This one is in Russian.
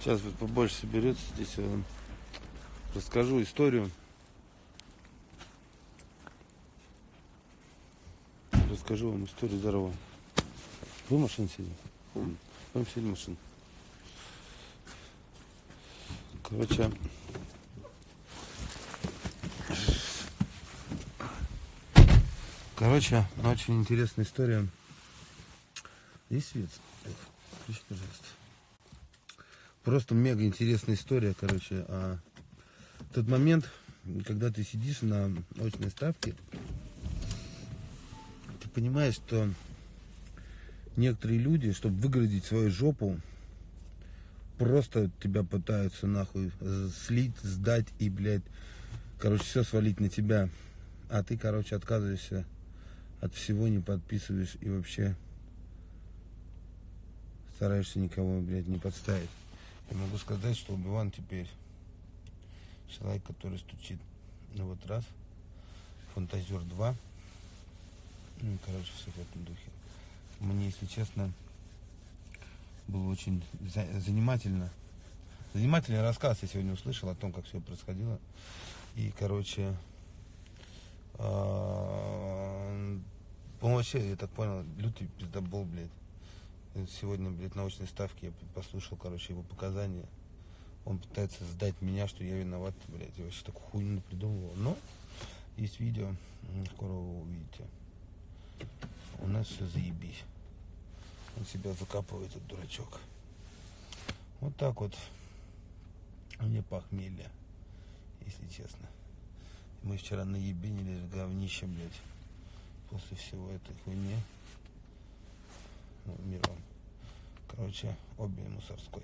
Сейчас вот побольше соберется здесь. Я вам расскажу историю. Расскажу вам историю здорово. Вы в машине сидите? Вам сидели в машине. Короче, короче, очень интересная история. Есть свет? Включи, пожалуйста. Просто мега интересная история, короче. А тот момент, когда ты сидишь на очной ставке, ты понимаешь, что некоторые люди, чтобы выгородить свою жопу, просто тебя пытаются нахуй слить, сдать и, блядь, короче, все свалить на тебя. А ты, короче, отказываешься от всего, не подписываешь и вообще стараешься никого, блядь, не подставить. Я могу сказать, что Убиван теперь человек, который стучит. Ну вот раз, Фантазер 2. Ну и, короче, все в этом духе. Мне, если честно, было очень за- занимательно. Занимательный рассказ я сегодня услышал о том, как все происходило. И, короче, он вообще, я так понял, лютый пиздобол, блядь. Сегодня, блядь, на научной ставке я послушал, короче, его показания. Он пытается сдать меня, что я виноват, блядь. Я вообще такую хуйню придумывал. Но есть видео, скоро вы увидите. У нас все заебись. Он себя закапывает, этот дурачок. Вот так вот. Мне похмелье, если честно. Мы вчера наебенились говнище, блядь. После всего этой хуйни. Короче, обе мусорской.